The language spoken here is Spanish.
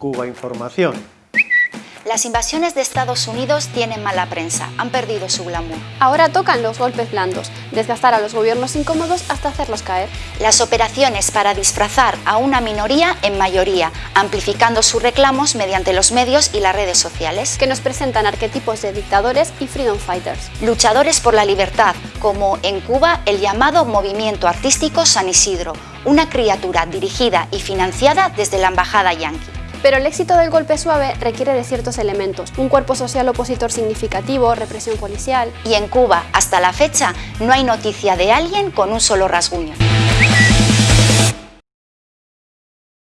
Cuba Información. Las invasiones de Estados Unidos tienen mala prensa, han perdido su glamour. Ahora tocan los golpes blandos, desgastar a los gobiernos incómodos hasta hacerlos caer. Las operaciones para disfrazar a una minoría en mayoría, amplificando sus reclamos mediante los medios y las redes sociales. Que nos presentan arquetipos de dictadores y freedom fighters. Luchadores por la libertad, como en Cuba el llamado Movimiento Artístico San Isidro, una criatura dirigida y financiada desde la Embajada Yankee. Pero el éxito del golpe suave requiere de ciertos elementos, un cuerpo social opositor significativo, represión policial... Y en Cuba, hasta la fecha, no hay noticia de alguien con un solo rasguño.